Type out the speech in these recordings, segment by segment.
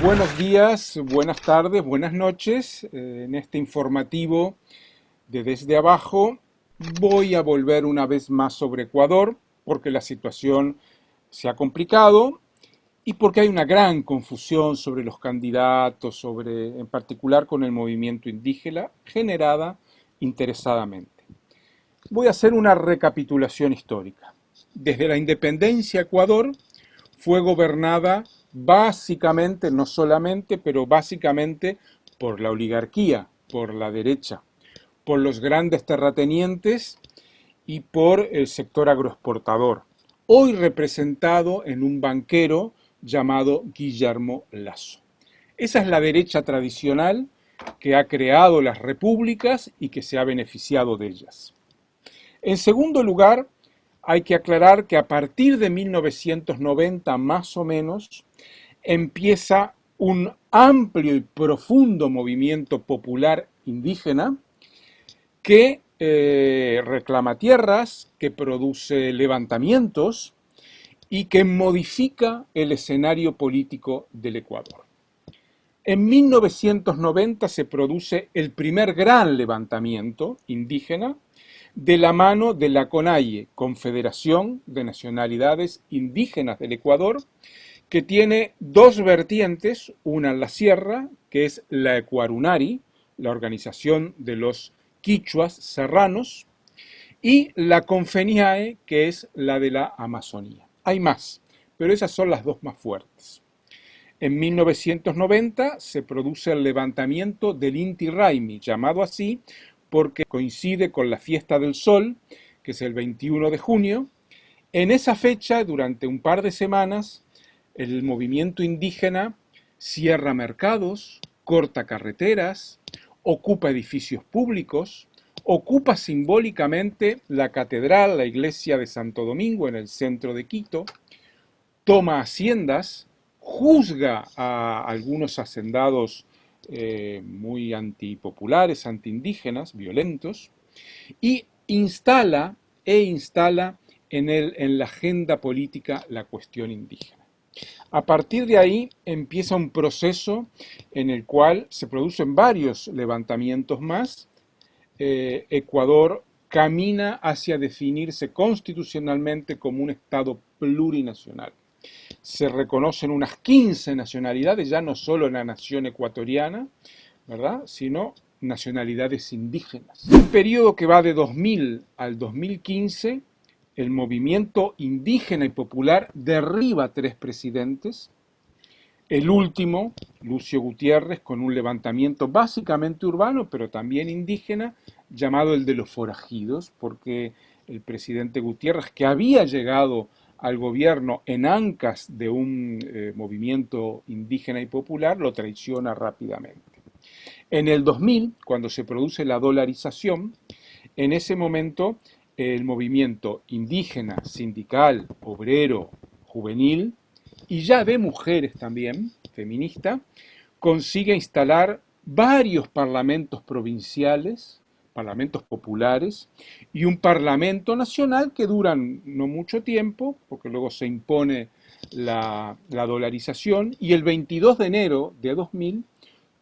Buenos días, buenas tardes, buenas noches. Eh, en este informativo de Desde Abajo voy a volver una vez más sobre Ecuador porque la situación se ha complicado y porque hay una gran confusión sobre los candidatos, sobre, en particular con el movimiento indígena, generada interesadamente. Voy a hacer una recapitulación histórica. Desde la independencia Ecuador fue gobernada básicamente, no solamente, pero básicamente por la oligarquía, por la derecha, por los grandes terratenientes y por el sector agroexportador, hoy representado en un banquero llamado Guillermo Lasso. Esa es la derecha tradicional que ha creado las repúblicas y que se ha beneficiado de ellas. En segundo lugar, hay que aclarar que a partir de 1990 más o menos empieza un amplio y profundo movimiento popular indígena que eh, reclama tierras, que produce levantamientos y que modifica el escenario político del Ecuador. En 1990 se produce el primer gran levantamiento indígena de la mano de la CONAIE, Confederación de Nacionalidades Indígenas del Ecuador, que tiene dos vertientes, una en la sierra, que es la Ecuarunari, la organización de los quichuas serranos, y la Confeniae, que es la de la Amazonía. Hay más, pero esas son las dos más fuertes. En 1990 se produce el levantamiento del Inti Raimi, llamado así porque coincide con la fiesta del sol, que es el 21 de junio. En esa fecha, durante un par de semanas, el movimiento indígena cierra mercados, corta carreteras, ocupa edificios públicos, ocupa simbólicamente la catedral, la iglesia de Santo Domingo en el centro de Quito, toma haciendas, juzga a algunos hacendados eh, muy antipopulares, antiindígenas, violentos, y instala e instala en, la agenda política la cuestión indígena. A partir de ahí empieza un proceso en el cual se producen varios levantamientos más. Eh, Ecuador camina hacia definirse constitucionalmente como un Estado plurinacional se reconocen unas 15 nacionalidades, ya no solo la nación ecuatoriana, ¿verdad? sino nacionalidades indígenas. Un periodo que va de 2000 al 2015, el movimiento indígena y popular derriba tres presidentes, el último, Lucio Gutiérrez, con un levantamiento básicamente urbano, pero también indígena, llamado el de los forajidos, porque el presidente Gutiérrez, que había llegado al gobierno en ancas de un eh, movimiento indígena y popular, lo traiciona rápidamente. En el 2000, cuando se produce la dolarización, en ese momento el movimiento indígena, sindical, obrero, juvenil, y ya de mujeres también, feminista, consigue instalar varios parlamentos provinciales parlamentos populares y un parlamento nacional que duran no mucho tiempo, porque luego se impone la, dolarización, y el 22 de enero de 2000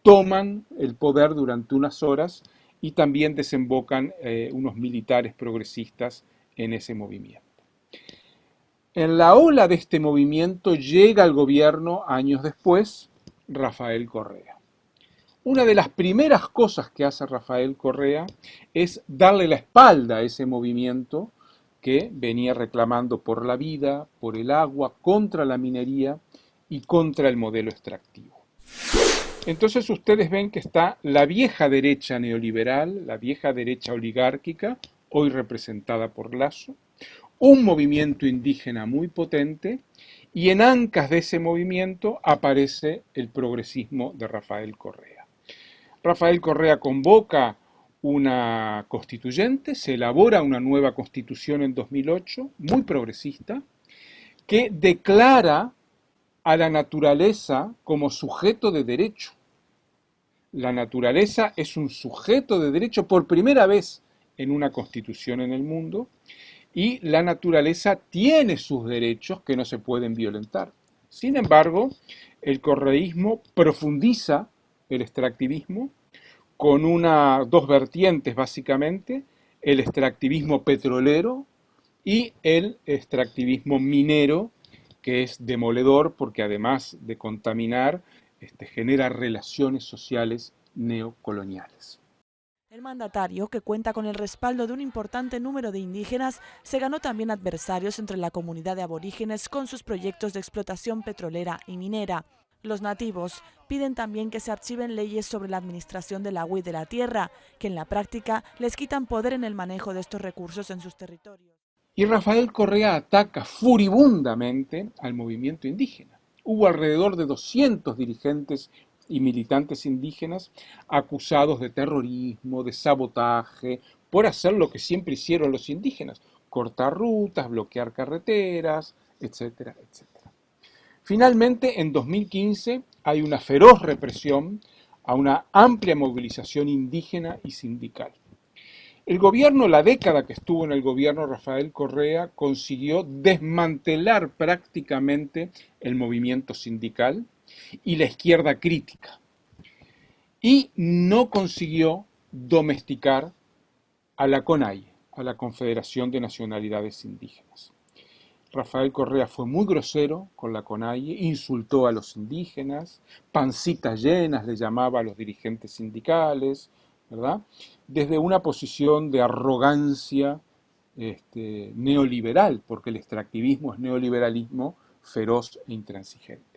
toman el poder durante unas horas y también desembocan eh, unos militares progresistas en ese movimiento. En la ola de este movimiento llega al gobierno años después Rafael Correa. Una de las primeras cosas que hace Rafael Correa es darle la espalda a ese movimiento que venía reclamando por la vida, por el agua, contra la minería y contra el modelo extractivo. Entonces ustedes ven que está la vieja derecha neoliberal, la vieja derecha oligárquica, hoy representada por Lazo, un movimiento indígena muy potente y en ancas de ese movimiento aparece el progresismo de Rafael Correa. Rafael Correa convoca una constituyente, se elabora una nueva constitución en 2008, muy progresista, que declara a la naturaleza como sujeto de derecho. La naturaleza es un sujeto de derecho por primera vez en una constitución en el mundo y la naturaleza tiene sus derechos que no se pueden violentar. Sin embargo, el correísmo profundiza el extractivismo con una, dos vertientes básicamente, el extractivismo petrolero y el extractivismo minero, que es demoledor porque además de contaminar, este, genera relaciones sociales neocoloniales. El mandatario, que cuenta con el respaldo de un importante número de indígenas, se ganó también adversarios entre la comunidad de aborígenes con sus proyectos de explotación petrolera y minera. Los nativos piden también que se archiven leyes sobre la administración del agua y de la tierra, que en la práctica les quitan poder en el manejo de estos recursos en sus territorios. Y Rafael Correa ataca furibundamente al movimiento indígena. Hubo alrededor de 200 dirigentes y militantes indígenas acusados de terrorismo, de sabotaje, por hacer lo que siempre hicieron los indígenas, cortar rutas, bloquear carreteras, etcétera, etcétera. Finalmente, en 2015 hay una feroz represión a una amplia movilización indígena y sindical. El gobierno, la década que estuvo en el gobierno Rafael Correa, consiguió desmantelar prácticamente el movimiento sindical, y la izquierda crítica. Y no consiguió domesticar a la CONAI, a la Confederación de Nacionalidades Indígenas. Rafael Correa fue muy grosero con la CONAIE, insultó a los indígenas, pancitas llenas le llamaba a los dirigentes sindicales, ¿verdad? Desde una posición de arrogancia este, neoliberal, porque el extractivismo es neoliberalismo feroz e intransigente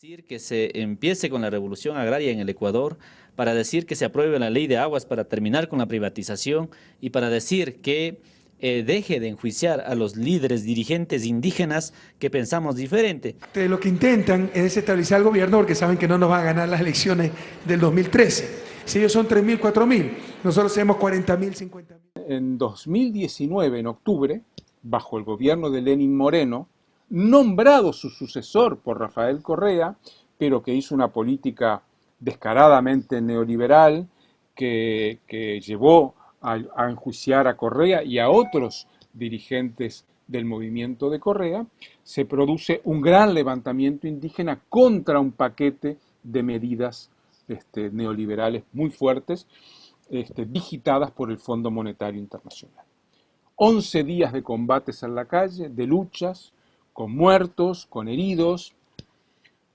decir que se empiece con la revolución agraria en el Ecuador, para decir que se apruebe la ley de aguas para terminar con la privatización y para decir que eh, deje de enjuiciar a los líderes dirigentes indígenas que pensamos diferente. Lo que intentan es desestabilizar al gobierno porque saben que no nos van a ganar las elecciones del 2013. Si ellos son 3.000, 4.000, nosotros tenemos 40.000, 50.000. En 2019, en octubre, bajo el gobierno de Lenin Moreno, nombrado su sucesor por Rafael Correa, pero que hizo una política descaradamente neoliberal que, llevó a, enjuiciar a Correa y a otros dirigentes del movimiento de Correa, se produce un gran levantamiento indígena contra un paquete de medidas este, neoliberales muy fuertes, este, digitadas por el Fondo Monetario Internacional. 11 días de combates en la calle, de luchas, con muertos, con heridos,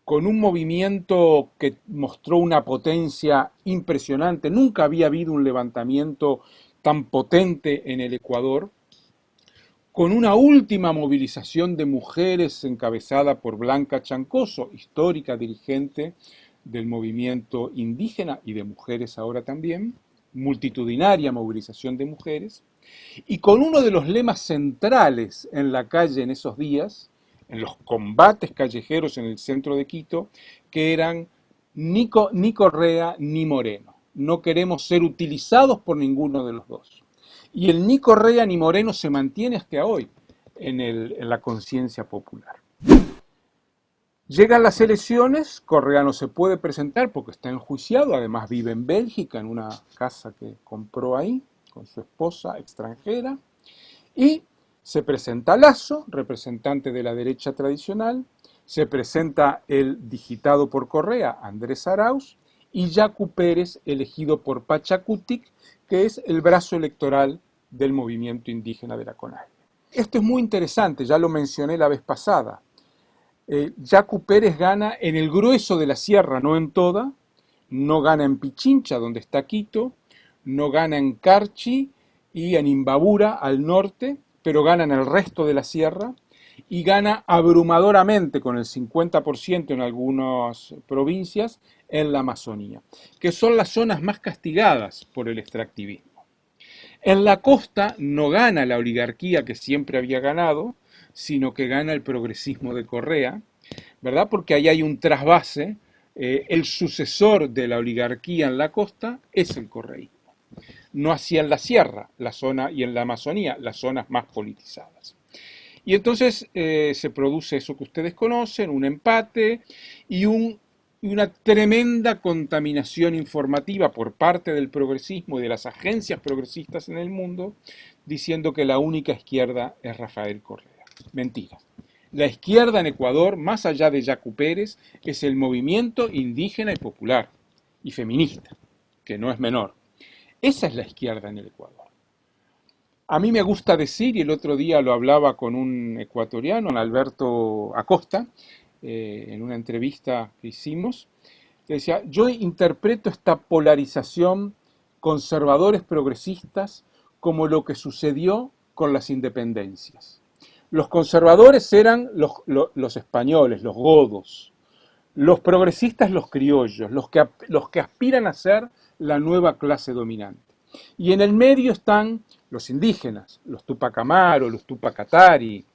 con un movimiento que mostró una potencia impresionante. Nunca había habido un levantamiento tan potente en el Ecuador, con una última movilización de mujeres encabezada por Blanca Chancoso, histórica dirigente del movimiento indígena y de mujeres ahora también, multitudinaria movilización de mujeres, y con uno de los lemas centrales en la calle en esos días, en los combates callejeros en el centro de Quito, que eran ni, Correa ni Moreno. No queremos ser utilizados por ninguno de los dos. Y el ni Correa ni Moreno se mantiene hasta hoy en, en la conciencia popular. Llegan las elecciones, Correa no se puede presentar porque está enjuiciado, además vive en Bélgica, en una casa que compró ahí, con su esposa extranjera, y se presenta Lazo, representante de la derecha tradicional, se presenta el digitado por Correa, Andrés Arauz, y Yacu Pérez, elegido por Pachacutic, que es el brazo electoral del movimiento indígena de la CONAI. Esto es muy interesante, ya lo mencioné la vez pasada. Eh, Yacu Pérez gana en el grueso de la sierra, no en toda, no gana en Pichincha, donde está Quito, no gana en Carchi y en Imbabura, al norte, pero gana en el resto de la sierra y gana abrumadoramente con el 50% en algunas provincias en la Amazonía, que son las zonas más castigadas por el extractivismo. En la costa no gana la oligarquía que siempre había ganado, sino que gana el progresismo de Correa, ¿verdad? Porque ahí hay un trasvase, eh, el sucesor de la oligarquía en la costa es el correísmo. No así en la sierra, la zona, y en la Amazonía, las zonas más politizadas. Y entonces eh, se produce eso que ustedes conocen, un empate y una tremenda contaminación informativa por parte del progresismo y de las agencias progresistas en el mundo, diciendo que la única izquierda es Rafael Correa. Mentira. La izquierda en Ecuador, más allá de Yacu Pérez, es el movimiento indígena y popular y feminista, que no es menor. Esa es la izquierda en el Ecuador. A mí me gusta decir, y el otro día lo hablaba con un ecuatoriano, Alberto Acosta, eh, en una entrevista que hicimos, que decía, yo interpreto esta polarización conservadores progresistas como lo que sucedió con las independencias. Los conservadores eran los, españoles, los godos, los progresistas los criollos, los que, los que aspiran a ser la nueva clase dominante. Y en el medio están los indígenas, los Tupac Amaru, los Tupac Atari,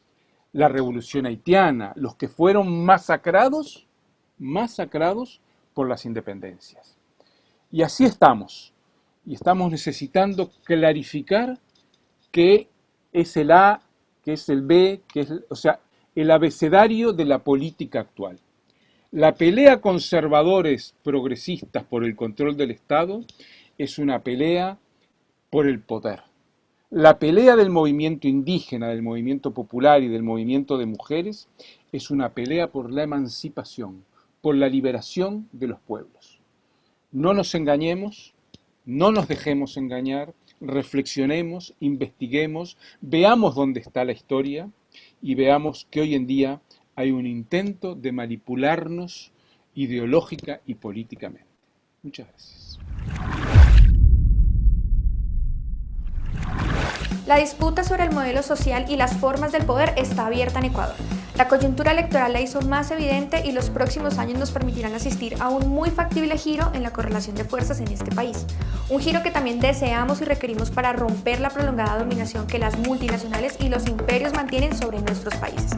la revolución haitiana, los que fueron masacrados, masacrados por las independencias. Y así estamos. Y estamos necesitando clarificar qué es el A que es el B, que es, o sea, el abecedario de la política actual. La pelea conservadores progresistas por el control del Estado es una pelea por el poder. La pelea del movimiento indígena, del movimiento popular y del movimiento de mujeres es una pelea por la emancipación, por la liberación de los pueblos. No nos engañemos, no nos dejemos engañar, reflexionemos, investiguemos, veamos dónde está la historia y veamos que hoy en día hay un intento de manipularnos ideológica y políticamente. Muchas gracias. La disputa sobre el modelo social y las formas del poder está abierta en Ecuador. La coyuntura electoral la hizo más evidente y los próximos años nos permitirán asistir a un muy factible giro en la correlación de fuerzas en este país. Un giro que también deseamos y requerimos para romper la prolongada dominación que las multinacionales y los imperios mantienen sobre nuestros países.